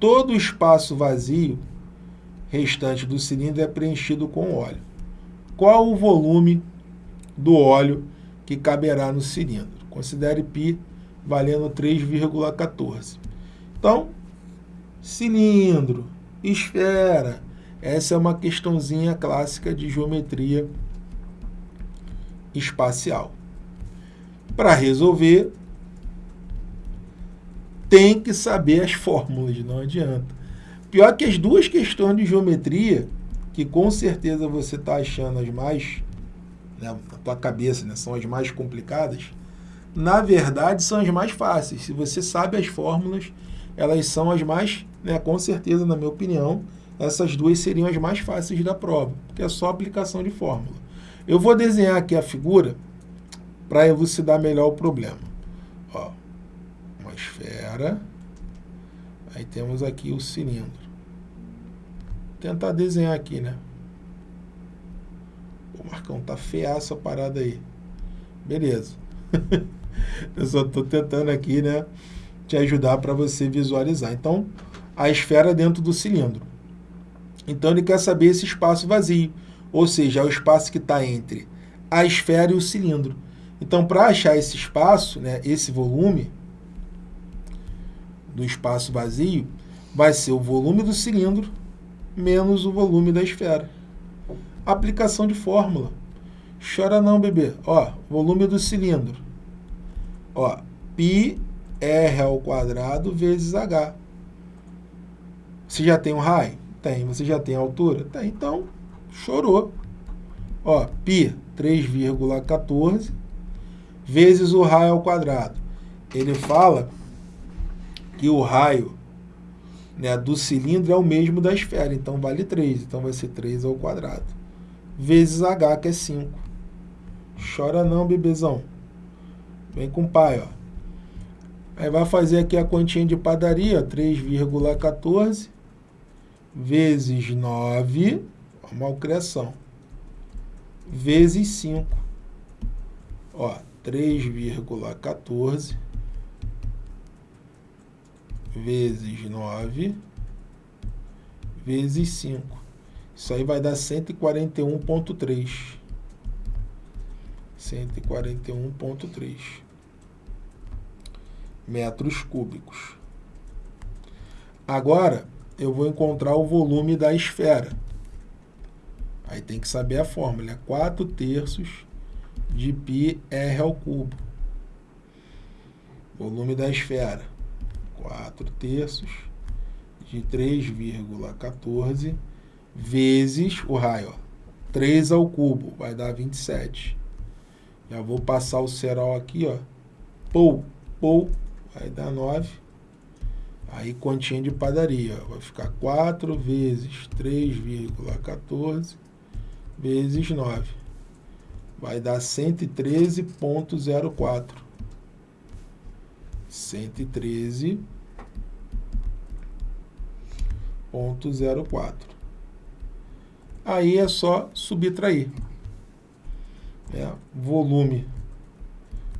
Todo o espaço vazio restante do cilindro é preenchido com óleo. Qual o volume do óleo que caberá no cilindro? Considere π valendo 3,14. Então, cilindro, esfera, essa é uma questãozinha clássica de geometria espacial. Para resolver, tem que saber as fórmulas, não adianta. Pior que as duas questões de geometria que com certeza você está achando as mais, né, na tua cabeça, né, são as mais complicadas, na verdade são as mais fáceis. Se você sabe as fórmulas, elas são as mais, né, com certeza, na minha opinião, essas duas seriam as mais fáceis da prova, porque é só aplicação de fórmula. Eu vou desenhar aqui a figura para elucidar melhor o problema. Ó, uma esfera, aí temos aqui o cilindro. Vou tentar desenhar aqui, né? Pô, Marcão, tá feia essa parada aí. Beleza. <laughs> Eu só estou tentando aqui, né, te ajudar para você visualizar. Então, a esfera dentro do cilindro. Então, ele quer saber esse espaço vazio, ou seja, é o espaço que está entre a esfera e o cilindro. Então, para achar esse espaço, né, esse volume do espaço vazio, vai ser o volume do cilindro menos o volume da esfera. Aplicação de fórmula. Chora não, bebê. Ó, volume do cilindro Ó, π r ao quadrado vezes h. Você já tem um raio? Tem. Você já tem altura? Tem. Então, chorou. Ó, π 3,14 vezes o raio ao quadrado. Ele fala que o raio né, do cilindro é o mesmo da esfera, então vale 3. Então vai ser 3 ao quadrado. Vezes h, que é 5. Chora não, bebezão. Vem com o pai, ó. Aí vai fazer aqui a continha de padaria, 3,14 vezes 9, a malcriação, vezes 5. Ó, 3,14 vezes 9 vezes 5. Isso aí vai dar 141,3. 141,3 metros cúbicos. Agora, eu vou encontrar o volume da esfera. Aí tem que saber a fórmula. É 4 terços de π r ao cubo. Volume da esfera. 4 terços de 3,14 vezes o raio. Ó, 3 ao cubo vai dar 27. Já vou passar o cerol aqui, ó. Pou, pou, vai dar 9. Aí continha de padaria, ó. vai ficar 4 vezes 3,14 vezes 9. Vai dar 113,04. 113,04. Aí é só subtrair é, volume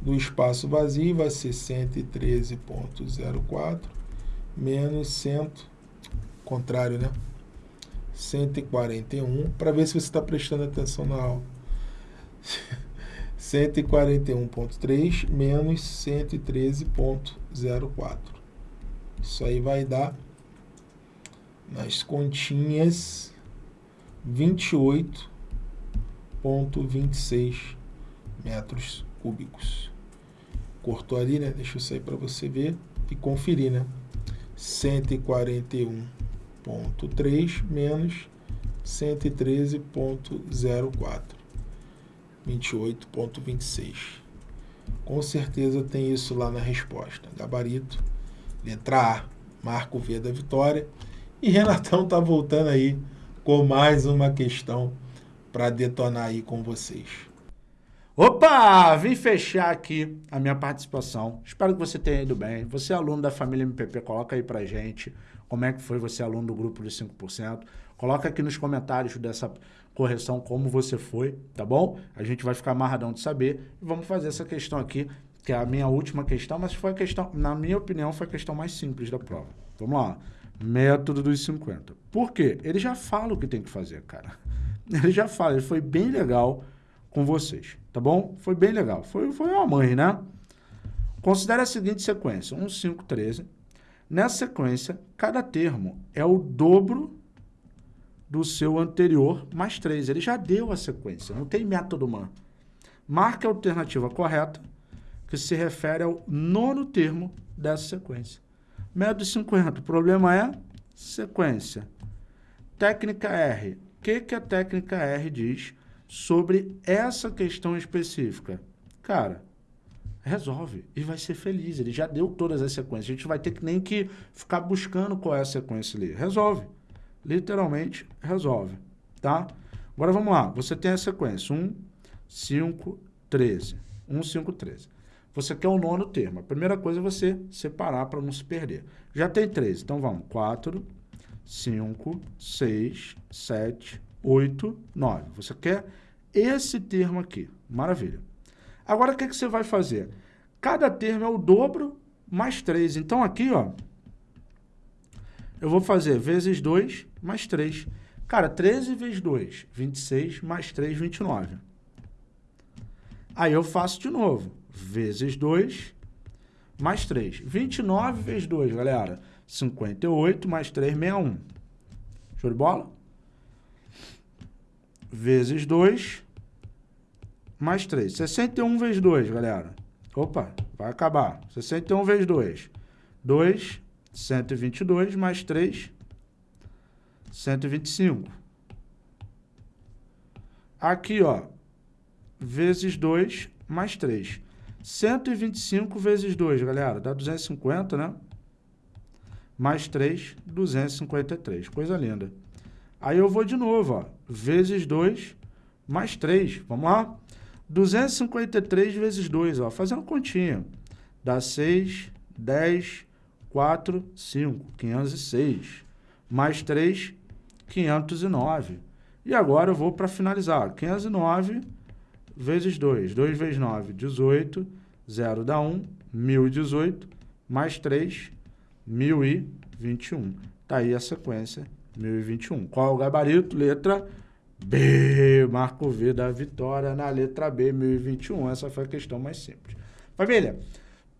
do espaço vazio vai ser 113.04 menos 100, contrário, né? 141, para ver se você está prestando atenção na aula. <laughs> 141.3 menos 113.04. Isso aí vai dar nas continhas 28 0,26 metros cúbicos. Cortou ali, né? Deixa eu sair para você ver e conferir, né? 141.3 menos 113.04. 28.26. Com certeza tem isso lá na resposta. Gabarito, letra A, marco V da vitória. E Renatão tá voltando aí com mais uma questão para detonar aí com vocês.
Opa! Vim fechar aqui a minha participação. Espero que você tenha ido bem. Você é aluno da família MPP, coloca aí pra gente como é que foi você aluno do grupo dos 5%. Coloca aqui nos comentários dessa correção como você foi, tá bom? A gente vai ficar amarradão de saber. E vamos fazer essa questão aqui, que é a minha última questão, mas foi a questão, na minha opinião, foi a questão mais simples da prova. Vamos lá. Método dos 50. Por quê? Ele já fala o que tem que fazer, cara. <laughs> Ele já fala, ele foi bem legal com vocês, tá bom? Foi bem legal. Foi, foi uma mãe, né? Considere a seguinte sequência, 1, 5, 13. Nessa sequência, cada termo é o dobro do seu anterior mais 3. Ele já deu a sequência, não tem método man. Marque a alternativa correta, que se refere ao nono termo dessa sequência. Método 50, o problema é sequência. Técnica R, O que, que a técnica R diz sobre essa questão específica? Cara, resolve e vai ser feliz. Ele já deu todas as sequências. A gente vai ter que nem que ficar buscando qual é a sequência ali. Resolve. Literalmente, resolve. Tá? Agora vamos lá. Você tem a sequência 1, 5, 13. 1, 5, 13. Você quer o nono termo. A primeira coisa é você separar para não se perder. Já tem 13. Então vamos. 4, 5, 6, 7, 8, 9. Você quer esse termo aqui. Maravilha. Agora, o que, que você vai fazer? Cada termo é o dobro mais 3. Então, aqui, ó, eu vou fazer vezes 2 mais 3. Cara, 13 vezes 2, 26, mais 3, 29. Aí eu faço de novo, vezes 2, mais 3. 29 vezes 2, galera, 58, mais 3, 61. Show de bola? Vezes 2, mais 3. 61 vezes 2, galera. Opa, vai acabar. 61 vezes 2. 2, 122, mais 3, 125. Aqui, ó, vezes 2, mais 3. 125 vezes 2, galera, dá 250, né? Mais 3, 253. Coisa linda. Aí eu vou de novo, ó, vezes 2, mais 3. Vamos lá? 253 vezes 2, ó, fazendo continha. Dá 6, 10, 4, 5, 506. Mais 3, 509. E agora eu vou para finalizar. 509 vezes 2. 2 vezes 9, 18. 0 dá 1, 1018. Mais 3, 1021. Está aí a sequência, 1021. Qual é o gabarito? Letra B, Marco V da vitória na letra B, 1021. Essa foi a questão mais simples. Família,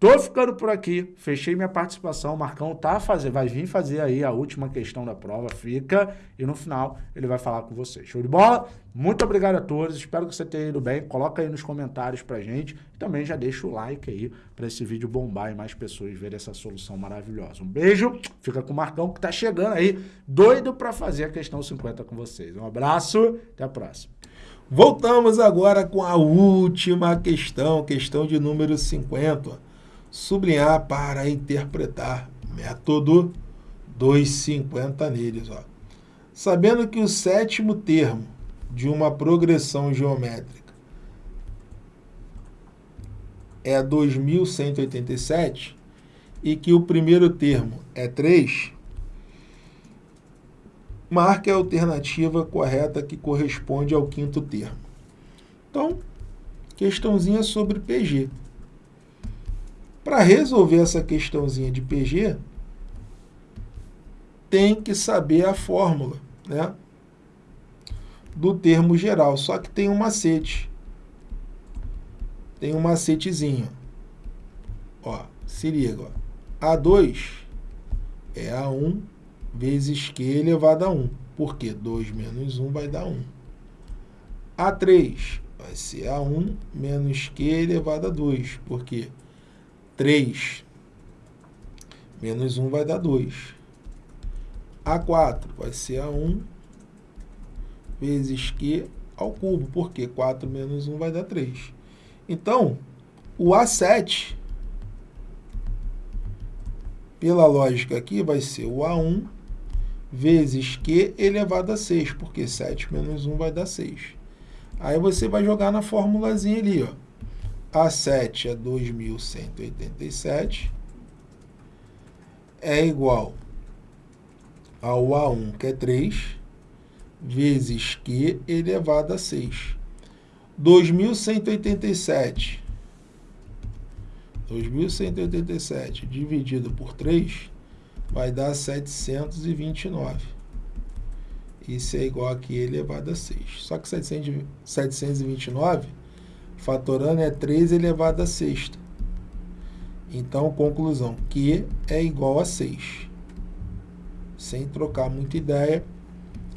Tô ficando por aqui, fechei minha participação, o Marcão tá fazer, vai vir fazer aí a última questão da prova, fica, e no final ele vai falar com vocês. Show de bola? Muito obrigado a todos, espero que você tenha ido bem, coloca aí nos comentários pra gente, também já deixa o like aí para esse vídeo bombar e mais pessoas verem essa solução maravilhosa. Um beijo, fica com o Marcão que tá chegando aí, doido para fazer a questão 50 com vocês. Um abraço, até a próxima.
Voltamos agora com a última questão, questão de número 50 sublinhar para interpretar. Método 250 neles. Ó. Sabendo que o sétimo termo de uma progressão geométrica é 2187 e que o primeiro termo é 3, marque a alternativa correta que corresponde ao quinto termo. Então, questãozinha sobre PG. Para resolver essa questãozinha de PG, tem que saber a fórmula né, do termo geral. Só que tem um macete. Tem um macetezinho. Ó, se liga. Ó. A2 é A1 vezes Q elevado a 1. Por quê? 2 menos 1 vai dar 1. A3 vai ser A1 menos Q elevado a 2. Por quê? 3 menos 1 vai dar 2. A4 vai ser A1 vezes Q ao cubo, porque 4 menos 1 vai dar 3. Então, o A7, pela lógica aqui, vai ser o A1 vezes Q elevado a 6, porque 7 menos 1 vai dar 6. Aí você vai jogar na formulazinha ali, ó. A7 é 2.187, é igual ao A1, que é 3, vezes Q elevado a 6. 2.187, 2.187 dividido por 3 vai dar 729. Isso é igual a Q elevado a 6. Só que 729 fatorando é 3 elevado a sexta. Então, conclusão, Q é igual a 6. Sem trocar muita ideia,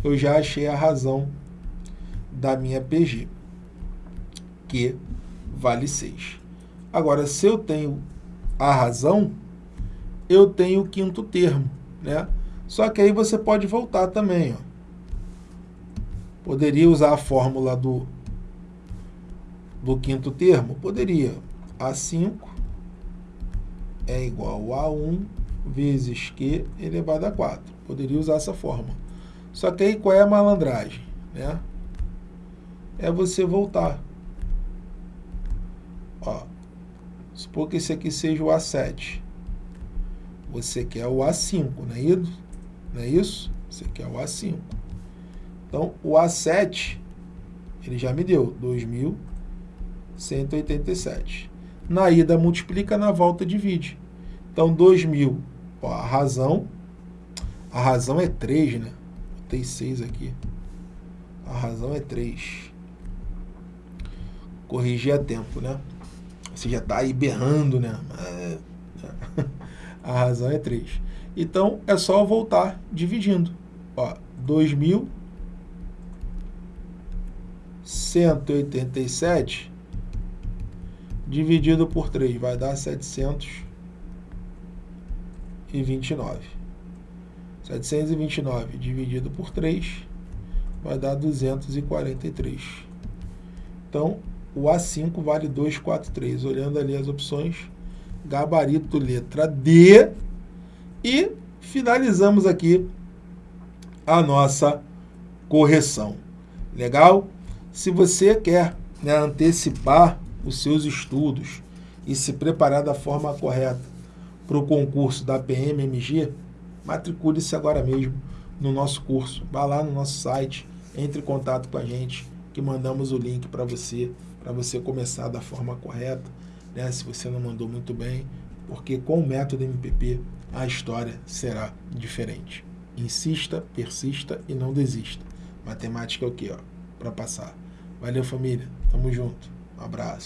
eu já achei a razão da minha PG. Q vale 6. Agora, se eu tenho a razão, eu tenho o quinto termo, né? Só que aí você pode voltar também, ó. Poderia usar a fórmula do, do quinto termo? Poderia. A5 é igual a 1 vezes Q elevado a 4. Poderia usar essa fórmula. Só que aí qual é a malandragem? Né? É você voltar. Ó, supor que esse aqui seja o A7. Você quer o A5, não é isso? Não é isso? Você quer o A5. Então, o A7, ele já me deu 2.187. Na ida multiplica, na volta divide. Então, 2.000, ó, a razão, a razão é 3, né? Botei 6 aqui. A razão é 3. Corrigir a tempo, né? Você já está aí berrando, né? É, <laughs> a razão é 3. Então, é só voltar dividindo. Ó, 2.187 dividido por 3 vai dar 729. 729 dividido por 3 vai dar 243. Então, o A5 vale 243. Olhando ali as opções, gabarito letra D. E finalizamos aqui a nossa correção. Legal? Se você quer né, antecipar os seus estudos e se preparar da forma correta para o concurso da PMMG, matricule-se agora mesmo no nosso curso. Vá lá no nosso site, entre em contato com a gente, que mandamos o link para você, para você começar da forma correta, né? se você não mandou muito bem, porque com o método MPP a história será diferente. Insista, persista e não desista. Matemática é o que, para passar. Valeu, família. Tamo junto. Um abraço.